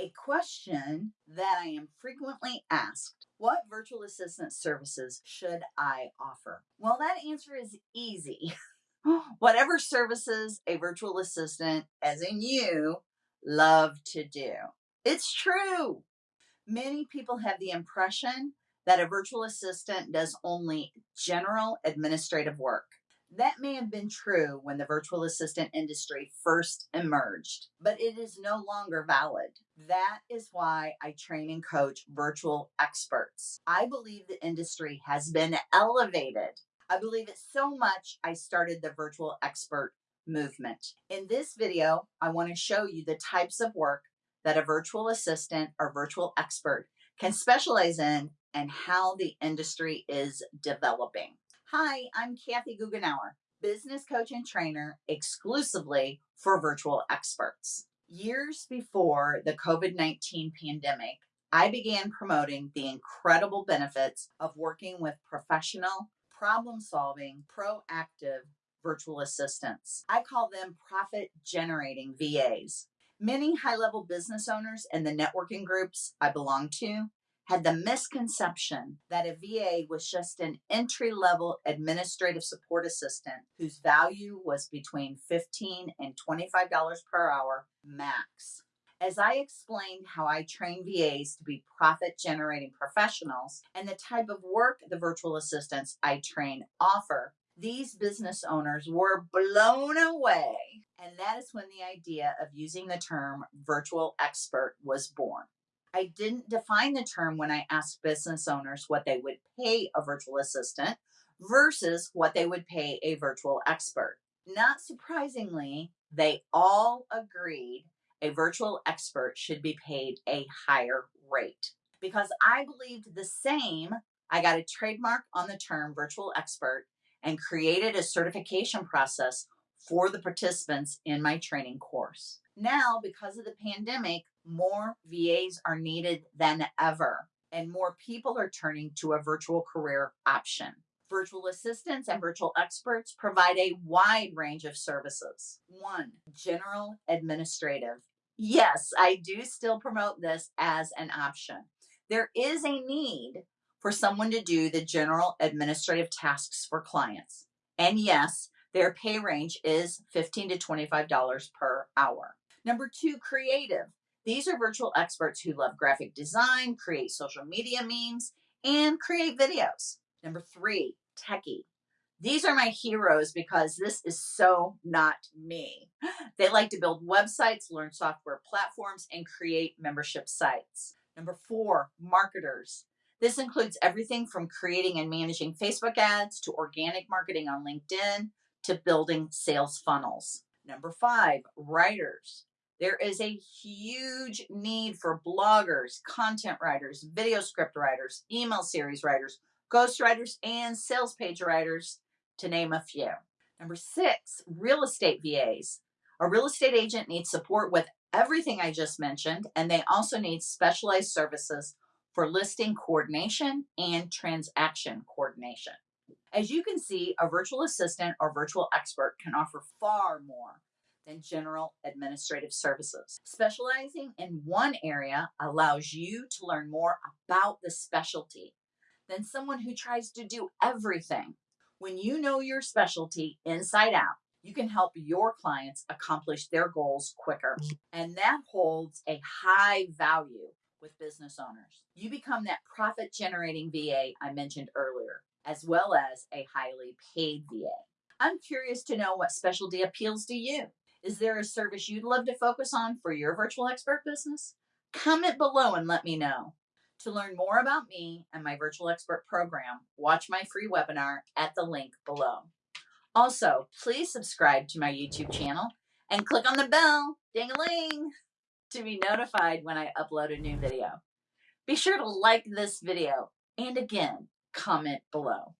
A question that I am frequently asked What virtual assistant services should I offer? Well, that answer is easy. Whatever services a virtual assistant, as in you, love to do. It's true. Many people have the impression that a virtual assistant does only general administrative work. That may have been true when the virtual assistant industry first emerged, but it is no longer valid. That is why I train and coach virtual experts. I believe the industry has been elevated. I believe it so much I started the virtual expert movement. In this video, I want to show you the types of work that a virtual assistant or virtual expert can specialize in and how the industry is developing. Hi, I'm Kathy Goughenour, business coach and trainer exclusively for virtual experts. Years before the COVID 19 pandemic, I began promoting the incredible benefits of working with professional, problem solving, proactive virtual assistants. I call them profit generating VAs. Many high level business owners and the networking groups I belong to had the misconception that a VA was just an entry level administrative support assistant whose value was between 15 and $25 per hour max. As I explained how I train VAs to be profit generating professionals and the type of work the virtual assistants I train offer, these business owners were blown away. And that is when the idea of using the term virtual expert was born. I didn't define the term when I asked business owners what they would pay a virtual assistant versus what they would pay a virtual expert. Not surprisingly, they all agreed a virtual expert should be paid a higher rate. Because I believed the same, I got a trademark on the term virtual expert and created a certification process for the participants in my training course. Now, because of the pandemic, more VAs are needed than ever, and more people are turning to a virtual career option. Virtual assistants and virtual experts provide a wide range of services. One, general administrative. Yes, I do still promote this as an option. There is a need for someone to do the general administrative tasks for clients. And yes, their pay range is 15 to $25 per hour. Number two, creative. These are virtual experts who love graphic design, create social media memes, and create videos. Number three, techie. These are my heroes because this is so not me. They like to build websites, learn software platforms, and create membership sites. Number four, marketers. This includes everything from creating and managing Facebook ads to organic marketing on LinkedIn to building sales funnels. Number five, writers. There is a huge need for bloggers, content writers, video script writers, email series writers, ghost writers, and sales page writers, to name a few. Number six, real estate VAs. A real estate agent needs support with everything I just mentioned, and they also need specialized services for listing coordination and transaction coordination. As you can see, a virtual assistant or virtual expert can offer far more than general administrative services. Specializing in one area allows you to learn more about the specialty than someone who tries to do everything. When you know your specialty inside out, you can help your clients accomplish their goals quicker. Mm. And that holds a high value with business owners. You become that profit generating VA I mentioned earlier, as well as a highly paid VA. I'm curious to know what specialty appeals to you. Is there a service you'd love to focus on for your virtual expert business? Comment below and let me know. To learn more about me and my virtual expert program, watch my free webinar at the link below. Also, please subscribe to my YouTube channel and click on the bell, ding-a-ling, to be notified when I upload a new video. Be sure to like this video and again, comment below.